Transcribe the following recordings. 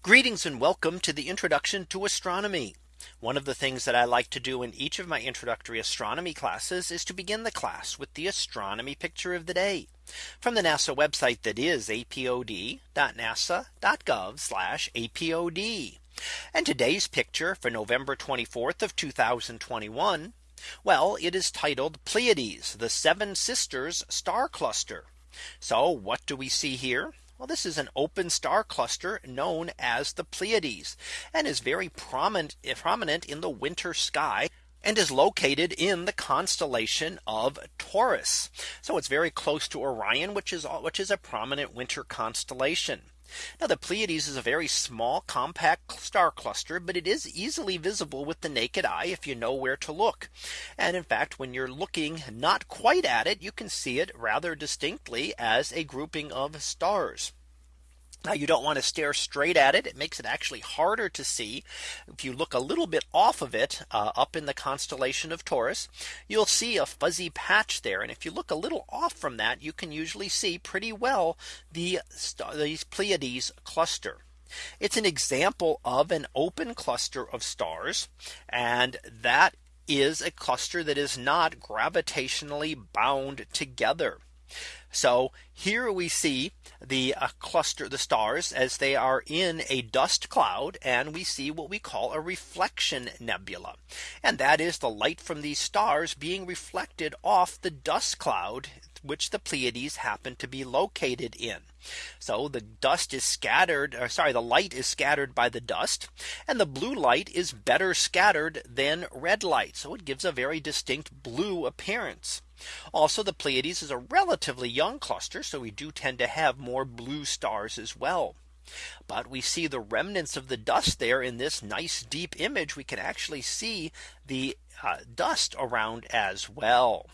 Greetings and welcome to the introduction to astronomy. One of the things that I like to do in each of my introductory astronomy classes is to begin the class with the astronomy picture of the day from the NASA website that is apod.nasa.gov apod. And today's picture for November 24th of 2021. Well, it is titled Pleiades, the seven sisters star cluster. So what do we see here? Well, this is an open star cluster known as the Pleiades and is very prominent eh, prominent in the winter sky and is located in the constellation of Taurus. So it's very close to Orion, which is which is a prominent winter constellation. Now the Pleiades is a very small compact star cluster, but it is easily visible with the naked eye if you know where to look. And in fact, when you're looking not quite at it, you can see it rather distinctly as a grouping of stars. Now you don't want to stare straight at it. It makes it actually harder to see. If you look a little bit off of it uh, up in the constellation of Taurus, you'll see a fuzzy patch there. And if you look a little off from that, you can usually see pretty well the Pleiades cluster. It's an example of an open cluster of stars. And that is a cluster that is not gravitationally bound together. So here we see the uh, cluster the stars as they are in a dust cloud and we see what we call a reflection nebula. And that is the light from these stars being reflected off the dust cloud which the Pleiades happen to be located in. So the dust is scattered or sorry the light is scattered by the dust and the blue light is better scattered than red light. So it gives a very distinct blue appearance. Also the Pleiades is a relatively young cluster. So we do tend to have more blue stars as well. But we see the remnants of the dust there in this nice deep image. We can actually see the uh, dust around as well.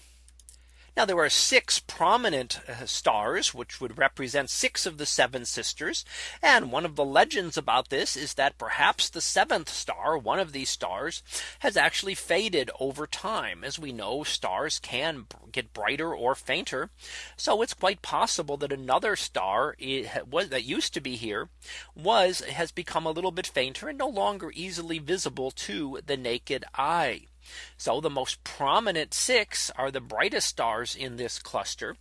Now there are six prominent uh, stars which would represent six of the seven sisters. And one of the legends about this is that perhaps the seventh star one of these stars has actually faded over time. As we know stars can get brighter or fainter. So it's quite possible that another star was that used to be here was has become a little bit fainter and no longer easily visible to the naked eye. So the most prominent six are the brightest stars in this cluster.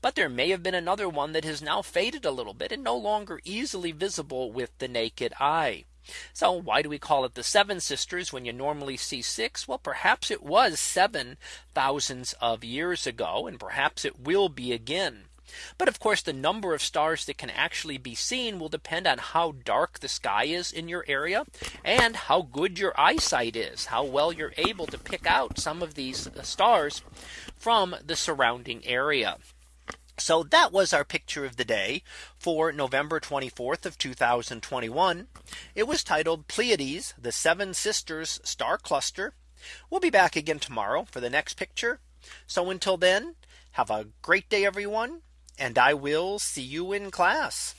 But there may have been another one that has now faded a little bit and no longer easily visible with the naked eye. So why do we call it the seven sisters when you normally see six? Well, perhaps it was seven thousands of years ago, and perhaps it will be again. But of course, the number of stars that can actually be seen will depend on how dark the sky is in your area and how good your eyesight is, how well you're able to pick out some of these uh, stars from the surrounding area. So that was our picture of the day for November 24th of 2021. It was titled Pleiades, the seven sisters star cluster. We'll be back again tomorrow for the next picture. So until then, have a great day, everyone and I will see you in class.